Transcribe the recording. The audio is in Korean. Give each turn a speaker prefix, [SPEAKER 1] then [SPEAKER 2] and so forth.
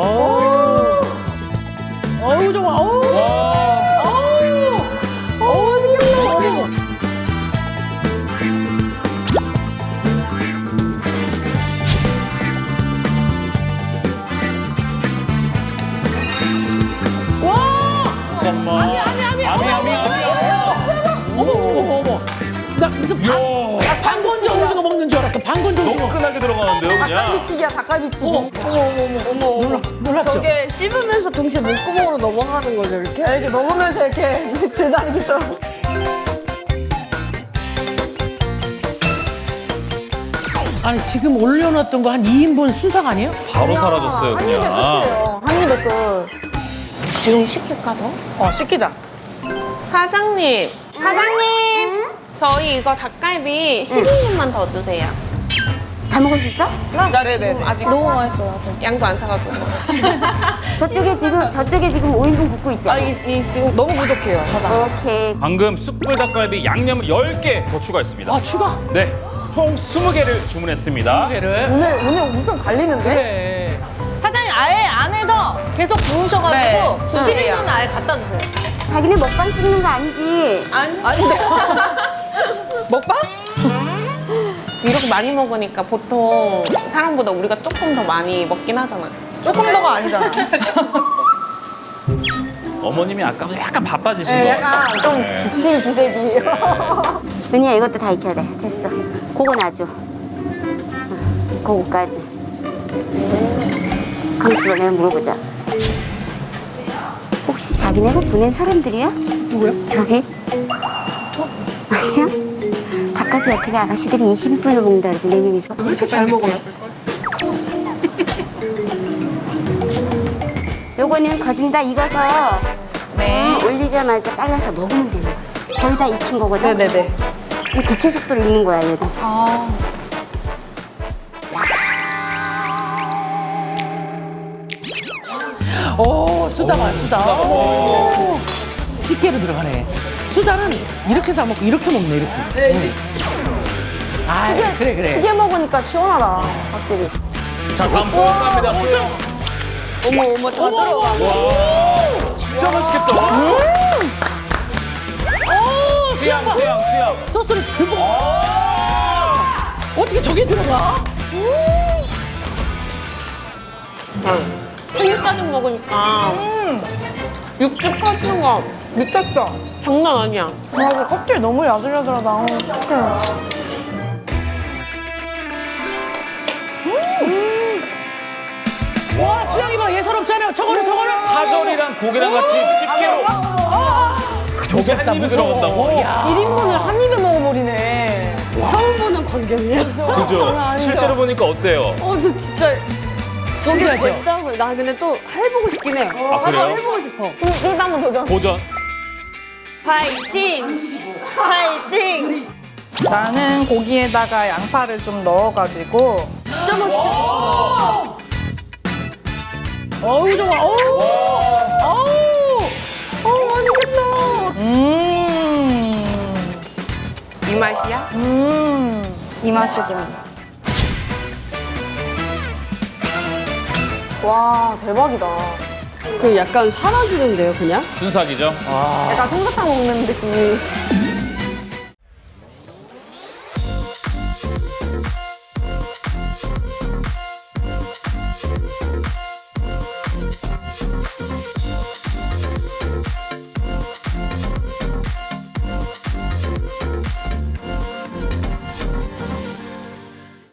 [SPEAKER 1] 어우. 어우, 좋아. 어우.
[SPEAKER 2] 와.
[SPEAKER 1] 어우. 어우, 맛있겠다. 와!
[SPEAKER 2] 잠깐만.
[SPEAKER 1] 아니, 아니, 아니.
[SPEAKER 2] 아미, 아미, 아미.
[SPEAKER 1] 어머, 어머, 어머. 나 무슨 방, 오징어.
[SPEAKER 2] 너끈하게 들어가는데요, 그냥.
[SPEAKER 3] 닭갈비튀기야 닭갈비튀기
[SPEAKER 1] 어머,
[SPEAKER 3] 어머 어머 어머
[SPEAKER 1] 놀라, 놀랍죠?
[SPEAKER 3] 저게 씹으면서 동시에 목구멍으로 넘어가는 거죠 이렇게? 이렇게 먹으면서 이렇게 줄다리기처럼
[SPEAKER 1] 아니, 지금 올려놨던 거 한 2인분 순삭 아니에요?
[SPEAKER 2] 바로 사라졌어요,
[SPEAKER 3] 한 입에
[SPEAKER 2] 그냥.
[SPEAKER 3] 끝이에요 한 입에 끝
[SPEAKER 4] 지금 시킬까 더?
[SPEAKER 3] 어, 시키자
[SPEAKER 4] 사장님, 사장님, 저희 이거 닭갈비 12분만 더 주세요.
[SPEAKER 5] 다 먹을 수 있어?
[SPEAKER 4] 네네네. 아직
[SPEAKER 3] 너무 맛있어요 아직
[SPEAKER 4] 양도 안 사가지고.
[SPEAKER 5] 저쪽에 지금 저쪽에 지금 5인분 굽고 있잖아.
[SPEAKER 4] 아, 이, 이 지금
[SPEAKER 3] 너무 부족해요 사장
[SPEAKER 5] 오케이.
[SPEAKER 2] 방금 숯불 닭갈비 양념을 10개 더 추가했습니다.
[SPEAKER 1] 아, 추가.
[SPEAKER 2] 네. 총 20개를 주문했습니다.
[SPEAKER 1] 개를.
[SPEAKER 3] 오늘 오늘 엄청 갈리는데?
[SPEAKER 1] 그래.
[SPEAKER 6] 사장님 아예 안에서 계속 구우셔가지고
[SPEAKER 4] 네,
[SPEAKER 6] 드시는
[SPEAKER 4] 12분
[SPEAKER 6] 아예 갖다 주세요.
[SPEAKER 5] 자기네 먹방 찍는 거 아니지?
[SPEAKER 4] 아니,
[SPEAKER 6] 아닌데.
[SPEAKER 3] 먹방?
[SPEAKER 4] 많이 먹으니까 보통 사람보다 우리가 조금 더 많이 먹긴 하잖아.
[SPEAKER 3] 조금 더가 아니잖아
[SPEAKER 2] 어머님이 아까 약간 바빠지신
[SPEAKER 3] 네,
[SPEAKER 2] 거
[SPEAKER 3] 약간
[SPEAKER 2] 같아요.
[SPEAKER 3] 좀
[SPEAKER 2] 네.
[SPEAKER 3] 지칠 기색이에요
[SPEAKER 5] 은희야 이것도 다 익혀야 돼. 됐어. 놔줘. 응, 그거까지. 가만있어 내가 물어보자. 혹시 자기네가 보낸 사람들이야? 누구야? 저기? 아니야? 닭갈비 어떻게 아가씨들이 20분을 먹는다 그래서 네 명이서
[SPEAKER 1] 이렇게 잘 먹어요.
[SPEAKER 5] 요거는 거진 다 익어서 음, 올리자마자 잘라서 먹으면 되는 거야. 거의 다 익힌 거거든.
[SPEAKER 3] 네네네
[SPEAKER 5] 이 빛의 속도로 익는 거야 얘는.
[SPEAKER 1] 오, 수다가, 수다. 오. 집게로 들어가네. 수다는 이렇게 사 먹고 이렇게 먹네, 이렇게. 네. 아, 그래, 그래.
[SPEAKER 3] 크게 먹으니까 시원하다 확실히
[SPEAKER 2] 자, 다음 소영 갑니다. 소영.
[SPEAKER 3] 어머 어머 다 들어가
[SPEAKER 2] 와. 진짜 맛있겠다.
[SPEAKER 1] 오,
[SPEAKER 2] 수양,
[SPEAKER 1] 수양봐.
[SPEAKER 2] 수양, 수양.
[SPEAKER 1] 소스를 듬뿍. 어떻게 저게 들어가?
[SPEAKER 4] 생일까지 먹으니까 육즙 퍼지는 거
[SPEAKER 3] 미쳤어
[SPEAKER 4] 장난 아니야.
[SPEAKER 3] 맞아 껍질 너무 야들야들하다 어떡해
[SPEAKER 1] 와, 수양이 봐. 예사롭지 않아요. 저거는, 저거는.
[SPEAKER 2] 파절이랑 고기랑 같이 집게로. 저게 한 입에 들어간다고?
[SPEAKER 1] 야.
[SPEAKER 3] 1인분을 한 입에 먹어버리네 처음 보는 광경이에요
[SPEAKER 2] 그죠? 실제로 보니까 어때요?
[SPEAKER 3] 어, 저 진짜 저게? 됐다고. 나 근데 또 해보고 싶긴 해.
[SPEAKER 2] 아, 그래요?
[SPEAKER 3] 한번 해보고 싶어. 또 한번 도전.
[SPEAKER 2] 도전.
[SPEAKER 3] 파이팅! 파이팅! 나는 고기에다가 양파를 좀 넣어가지고 진짜 맛있겠다.
[SPEAKER 1] 어우, 좋아. 어우. 어우.
[SPEAKER 3] 어, 맛있겠다. 음,
[SPEAKER 4] 이 맛이야?
[SPEAKER 3] 음. 이 맛이군. 와, 대박이다. 그 약간 사라지는데요, 그냥?
[SPEAKER 2] 순삭이죠?
[SPEAKER 3] 약간 솜사탕 먹는 듯이.